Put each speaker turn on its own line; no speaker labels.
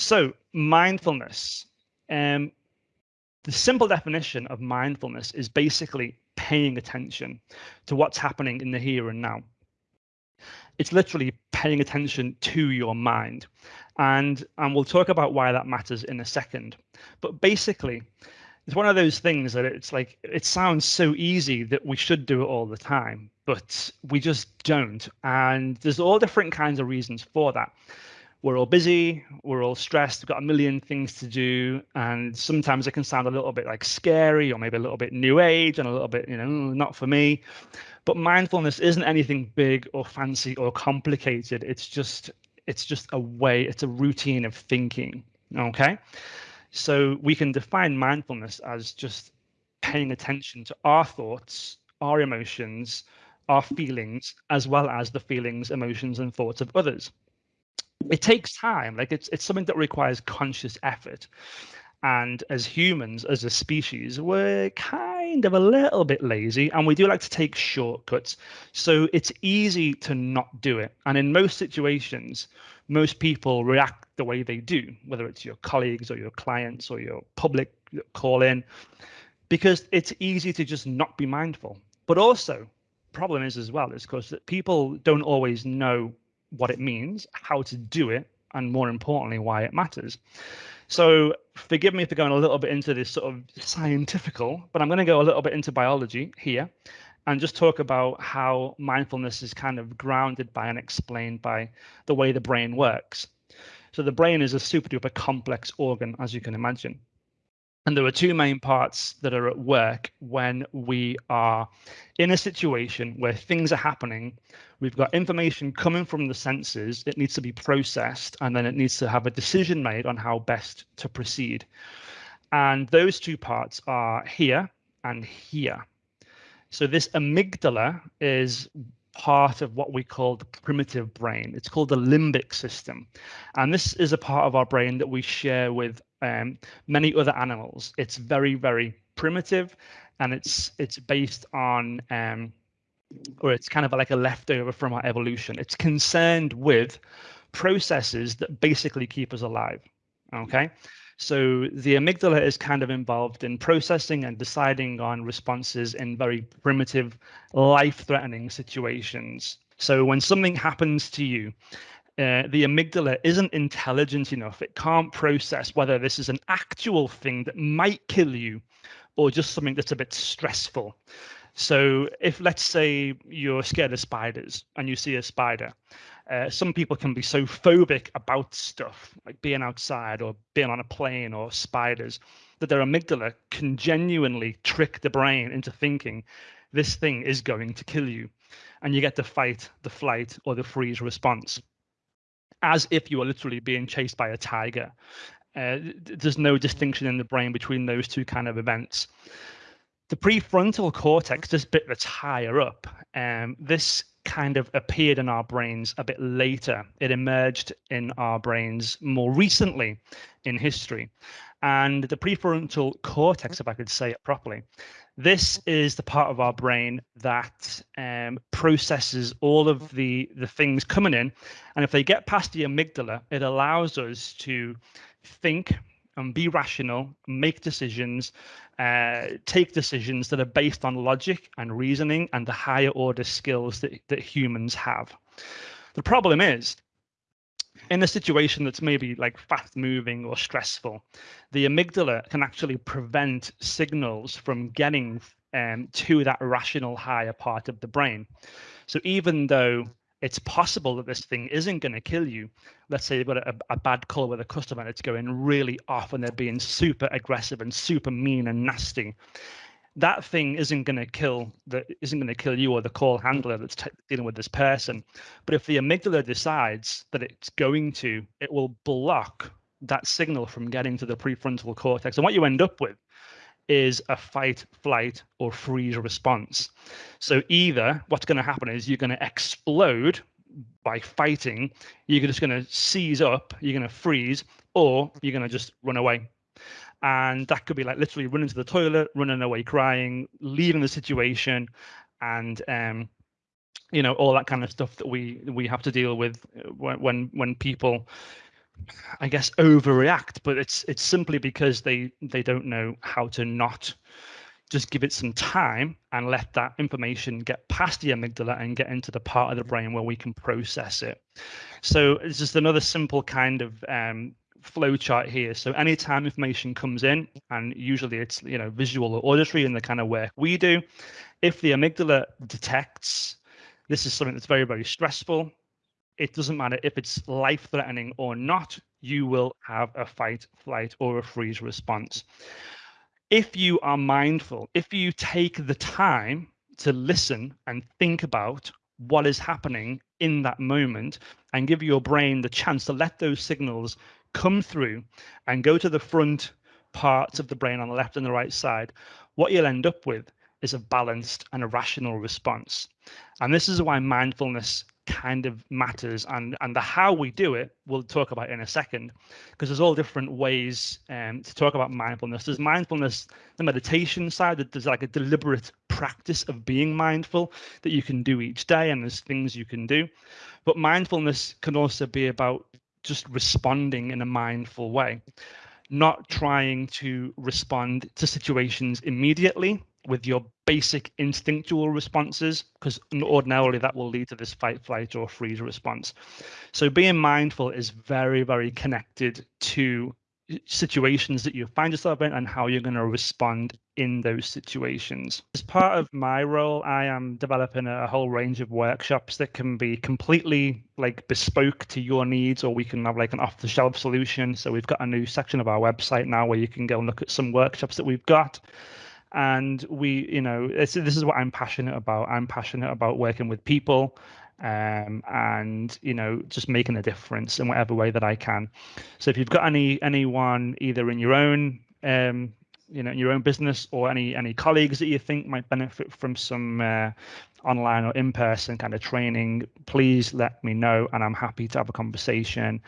So mindfulness. Um, the simple definition of mindfulness is basically paying attention to what's happening in the here and now. It's literally paying attention to your mind. And, and we'll talk about why that matters in a second. But basically, it's one of those things that it's like it sounds so easy that we should do it all the time, but we just don't. And there's all different kinds of reasons for that we're all busy, we're all stressed, we've got a million things to do, and sometimes it can sound a little bit like scary or maybe a little bit new age and a little bit, you know, mm, not for me. But mindfulness isn't anything big or fancy or complicated. It's just it's just a way, it's a routine of thinking. Okay. So we can define mindfulness as just paying attention to our thoughts, our emotions, our feelings, as well as the feelings, emotions, and thoughts of others it takes time like it's it's something that requires conscious effort. And as humans as a species we're kind of a little bit lazy and we do like to take shortcuts. So it's easy to not do it. And in most situations most people react the way they do whether it's your colleagues or your clients or your public call in because it's easy to just not be mindful. But also problem is as well is because that people don't always know what it means, how to do it, and more importantly, why it matters. So forgive me for going a little bit into this sort of scientifical, but I'm going to go a little bit into biology here and just talk about how mindfulness is kind of grounded by and explained by the way the brain works. So the brain is a super duper complex organ, as you can imagine. And there are two main parts that are at work when we are in a situation where things are happening. We've got information coming from the senses, it needs to be processed, and then it needs to have a decision made on how best to proceed. And those two parts are here and here. So this amygdala is part of what we call the primitive brain. It's called the limbic system. And this is a part of our brain that we share with um, many other animals. It's very, very primitive and it's it's based on um, or it's kind of like a leftover from our evolution. It's concerned with processes that basically keep us alive. Okay. So the amygdala is kind of involved in processing and deciding on responses in very primitive, life-threatening situations. So when something happens to you, uh, the amygdala isn't intelligent enough. It can't process whether this is an actual thing that might kill you or just something that's a bit stressful. So if let's say you're scared of spiders and you see a spider, uh, some people can be so phobic about stuff like being outside or being on a plane or spiders that their amygdala can genuinely trick the brain into thinking this thing is going to kill you and you get the fight the flight or the freeze response as if you were literally being chased by a tiger. Uh, there's no distinction in the brain between those two kind of events. The prefrontal cortex this bit that's higher up um, this kind of appeared in our brains a bit later. It emerged in our brains more recently in history. And the prefrontal cortex, if I could say it properly, this is the part of our brain that um, processes all of the, the things coming in. And if they get past the amygdala, it allows us to think and be rational, make decisions, uh, take decisions that are based on logic and reasoning and the higher order skills that, that humans have. The problem is, in a situation that's maybe like fast moving or stressful, the amygdala can actually prevent signals from getting um, to that rational higher part of the brain. So even though it's possible that this thing isn't going to kill you. Let's say you've got a, a, bad call with a customer and it's going really off and they're being super aggressive and super mean and nasty. That thing isn't going to kill that isn't going to kill you or the call handler that's dealing with this person. But if the amygdala decides that it's going to, it will block that signal from getting to the prefrontal cortex. And what you end up with is a fight, flight, or freeze response. So either what's going to happen is you're going to explode by fighting, you're just going to seize up, you're going to freeze, or you're going to just run away. And that could be like literally running to the toilet, running away crying, leaving the situation, and um, you know all that kind of stuff that we we have to deal with when when when people I guess overreact, but it's it's simply because they they don't know how to not just give it some time and let that information get past the amygdala and get into the part of the brain where we can process it. So it's just another simple kind of um, flow chart here. So anytime information comes in, and usually it's you know visual or auditory in the kind of work we do, if the amygdala detects this is something that's very very stressful, it doesn't matter if it's life threatening or not, you will have a fight, flight, or a freeze response. If you are mindful, if you take the time to listen and think about what is happening in that moment and give your brain the chance to let those signals come through and go to the front parts of the brain on the left and the right side, what you'll end up with is a balanced and a rational response. And this is why mindfulness kind of matters and and the how we do it we'll talk about in a second because there's all different ways um, to talk about mindfulness. There's mindfulness the meditation side that there's like a deliberate practice of being mindful that you can do each day and there's things you can do. But mindfulness can also be about just responding in a mindful way. Not trying to respond to situations immediately with your basic instinctual responses, because ordinarily that will lead to this fight, flight, or freeze response. So being mindful is very, very connected to situations that you find yourself in and how you're going to respond in those situations. As part of my role, I am developing a whole range of workshops that can be completely like bespoke to your needs, or we can have like an off the shelf solution. So we've got a new section of our website now where you can go and look at some workshops that we've got and we you know this is what i'm passionate about. I'm passionate about working with people um, and you know just making a difference in whatever way that i can. So if you've got any anyone either in your own um, you know in your own business or any any colleagues that you think might benefit from some uh, online or in-person kind of training please let me know and i'm happy to have a conversation